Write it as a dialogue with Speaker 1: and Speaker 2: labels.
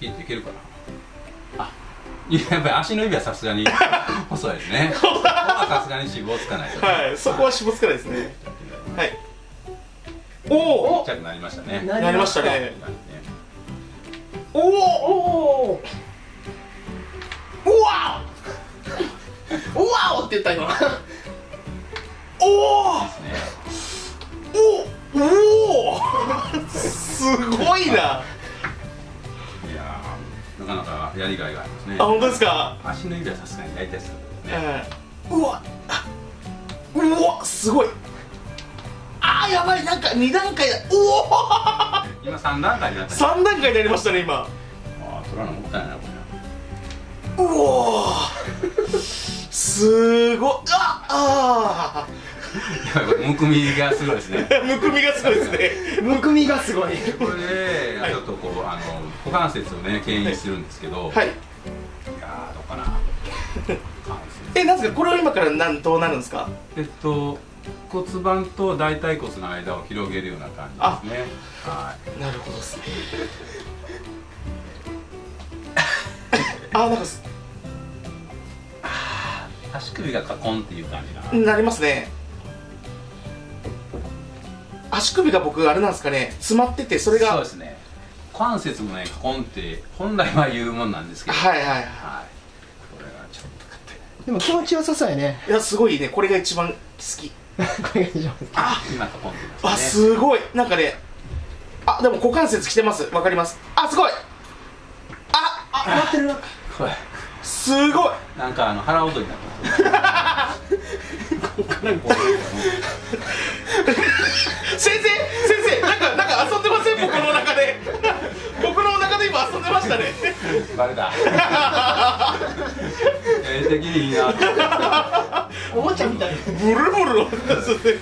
Speaker 1: ピッていけるかなあ。いややっぱり足の指はさすがに 細いですね。ここはさすがに脂肪つかないと
Speaker 2: はいそこは脂肪つかないですね。はい。おお
Speaker 1: ちっちゃくなりましたね。
Speaker 2: なりましたね。おお
Speaker 3: おお
Speaker 2: うわおうわおって言った今。おおおおおすごいな
Speaker 1: なかなかやりがいがありますね。
Speaker 2: あ本当ですか？
Speaker 1: 足の指はさすがに大体するね。
Speaker 2: うんうわあうわすごい。あーやばいなんか2段階だ。うお
Speaker 1: 今3段階になった。ね
Speaker 2: 3段階になりましたね今。
Speaker 1: ああ取らなもったいないなこ
Speaker 2: うおすごい。ああ
Speaker 1: れやばいこれむくみがすごいですね。
Speaker 2: ー むくみがすごいですね。
Speaker 3: むくみがすごい。
Speaker 1: これでちょっとこうあの股関節をね牽引するんですけど、い、
Speaker 2: はい。
Speaker 1: やーどうかな。
Speaker 2: えなんですかこれは今からなんどうなるんですか？
Speaker 1: えっと骨盤と大腿骨の間を広げるような感じですね。はい。
Speaker 2: なるほどですね。あなんかす
Speaker 1: 足首がカコンっていう感じな。
Speaker 2: なりますね足首が僕あれなんですかね詰まっててそれが。
Speaker 1: そうですね。股関節もねカコンって本来は言うもんなんですけど。
Speaker 2: はいはいは
Speaker 1: はい。これがちょっと勝手
Speaker 3: でも気持ちよさそうやね。
Speaker 2: いいやすごいね。これが一番好き。
Speaker 3: これが一番好き。
Speaker 2: あ
Speaker 1: 今カコンってま
Speaker 2: あ
Speaker 1: したね
Speaker 2: すごい。なんかねあでも股関節きてます。わかります。あすごい。ああ
Speaker 3: なってる。
Speaker 2: すごい。
Speaker 1: なんかあの腹踊りになってますここか
Speaker 2: 先生先生なんかなんか遊んでません？僕の中で。僕の中で今遊んでましたね。
Speaker 1: うバレた。絵的にいいな
Speaker 3: おもちゃみたい。
Speaker 2: ブルブル。音がする